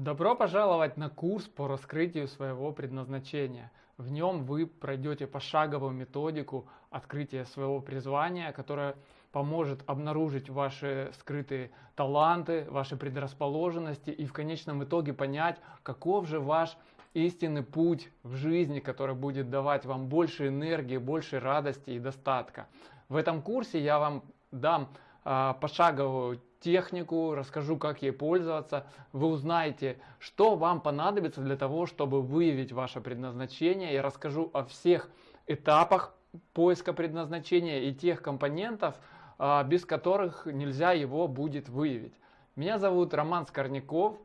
Добро пожаловать на курс по раскрытию своего предназначения. В нем вы пройдете пошаговую методику открытия своего призвания, которая поможет обнаружить ваши скрытые таланты, ваши предрасположенности и в конечном итоге понять, каков же ваш истинный путь в жизни, который будет давать вам больше энергии, больше радости и достатка. В этом курсе я вам дам пошаговую технику, расскажу, как ей пользоваться. Вы узнаете, что вам понадобится для того, чтобы выявить ваше предназначение. Я расскажу о всех этапах поиска предназначения и тех компонентов, а, без которых нельзя его будет выявить. Меня зовут Роман Скорняков.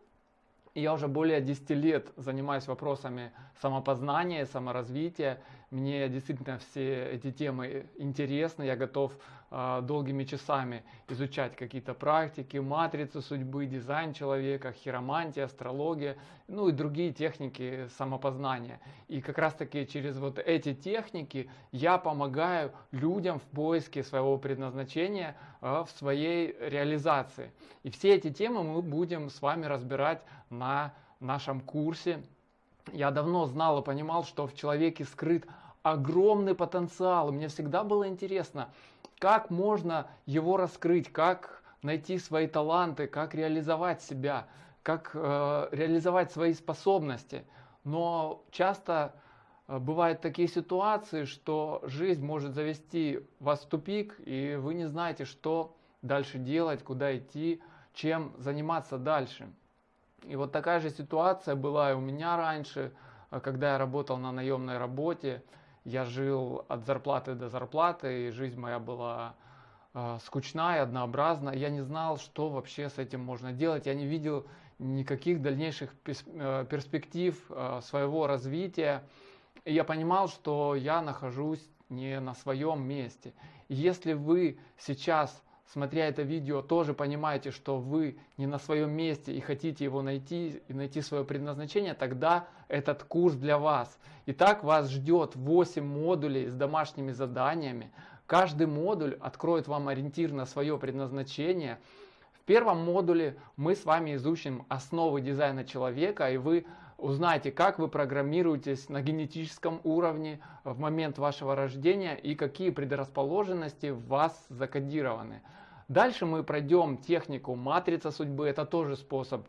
Я уже более 10 лет занимаюсь вопросами самопознания, саморазвития. Мне действительно все эти темы интересны. Я готов э, долгими часами изучать какие-то практики, матрицы судьбы, дизайн человека, хиромантия, астрология, ну и другие техники самопознания. И как раз таки через вот эти техники я помогаю людям в поиске своего предназначения э, в своей реализации. И все эти темы мы будем с вами разбирать на нашем курсе. Я давно знал и понимал, что в человеке скрыт огромный потенциал. мне всегда было интересно, как можно его раскрыть, как найти свои таланты, как реализовать себя, как э, реализовать свои способности. Но часто э, бывают такие ситуации, что жизнь может завести вас в тупик, и вы не знаете, что дальше делать, куда идти, чем заниматься дальше. И вот такая же ситуация была и у меня раньше, э, когда я работал на наемной работе. Я жил от зарплаты до зарплаты, и жизнь моя была э, скучная, однообразная. Я не знал, что вообще с этим можно делать. Я не видел никаких дальнейших э, перспектив э, своего развития. И я понимал, что я нахожусь не на своем месте. Если вы сейчас смотря это видео, тоже понимаете, что вы не на своем месте и хотите его найти, и найти свое предназначение, тогда этот курс для вас. Итак, вас ждет 8 модулей с домашними заданиями. Каждый модуль откроет вам ориентир на свое предназначение. В первом модуле мы с вами изучим основы дизайна человека, и вы узнаете, как вы программируетесь на генетическом уровне в момент вашего рождения и какие предрасположенности в вас закодированы. Дальше мы пройдем технику матрица судьбы, это тоже способ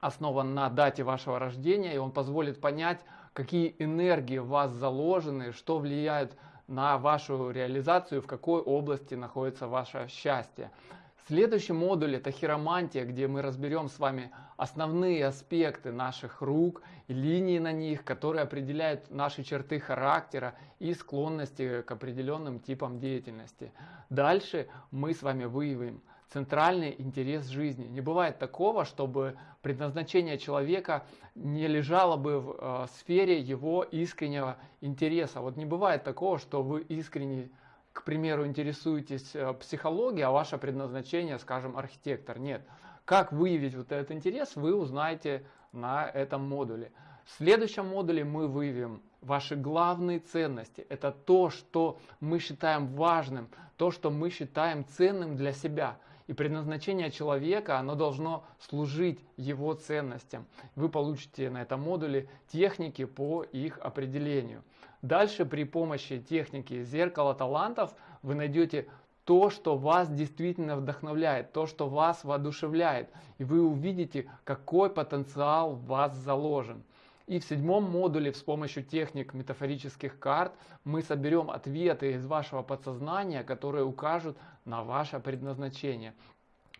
основан на дате вашего рождения, и он позволит понять, какие энергии в вас заложены, что влияет на вашу реализацию, в какой области находится ваше счастье. Следующий модуль это хиромантия, где мы разберем с вами основные аспекты наших рук линии на них, которые определяют наши черты характера и склонности к определенным типам деятельности. Дальше мы с вами выявим центральный интерес жизни. Не бывает такого, чтобы предназначение человека не лежало бы в э, сфере его искреннего интереса. Вот не бывает такого, что вы искренне к примеру, интересуетесь э, психологией, а ваше предназначение, скажем, архитектор. Нет. Как выявить вот этот интерес, вы узнаете на этом модуле. В следующем модуле мы выявим ваши главные ценности. Это то, что мы считаем важным, то, что мы считаем ценным для себя. И предназначение человека, оно должно служить его ценностям. Вы получите на этом модуле техники по их определению. Дальше при помощи техники зеркала талантов вы найдете то, что вас действительно вдохновляет, то, что вас воодушевляет. И вы увидите, какой потенциал в вас заложен. И в седьмом модуле с помощью техник метафорических карт мы соберем ответы из вашего подсознания, которые укажут на ваше предназначение.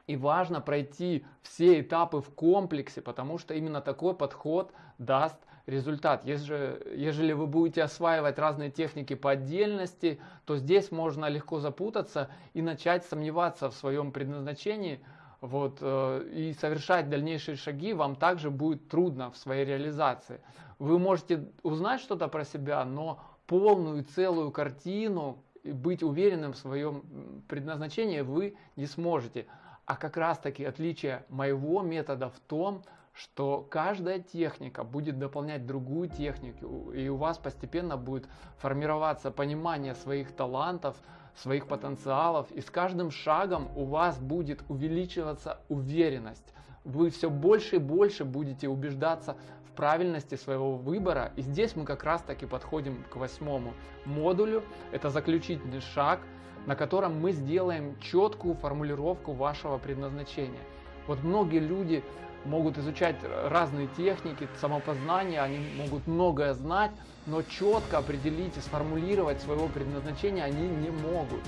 И важно пройти все этапы в комплексе, потому что именно такой подход даст результат. Если, ежели вы будете осваивать разные техники по отдельности, то здесь можно легко запутаться и начать сомневаться в своем предназначении, вот, э, и совершать дальнейшие шаги вам также будет трудно в своей реализации. Вы можете узнать что-то про себя, но полную целую картину и быть уверенным в своем предназначении вы не сможете. А как раз таки отличие моего метода в том, что каждая техника будет дополнять другую технику, и у вас постепенно будет формироваться понимание своих талантов, своих потенциалов, и с каждым шагом у вас будет увеличиваться уверенность вы все больше и больше будете убеждаться в правильности своего выбора. И здесь мы как раз таки подходим к восьмому модулю. Это заключительный шаг, на котором мы сделаем четкую формулировку вашего предназначения. Вот многие люди могут изучать разные техники самопознания, они могут многое знать, но четко определить и сформулировать своего предназначения они не могут.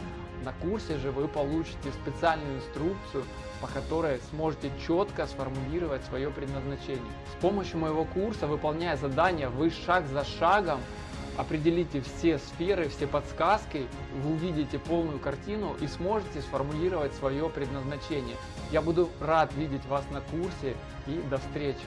На курсе же вы получите специальную инструкцию, по которой сможете четко сформулировать свое предназначение. С помощью моего курса, выполняя задания, вы шаг за шагом определите все сферы, все подсказки, вы увидите полную картину и сможете сформулировать свое предназначение. Я буду рад видеть вас на курсе и до встречи!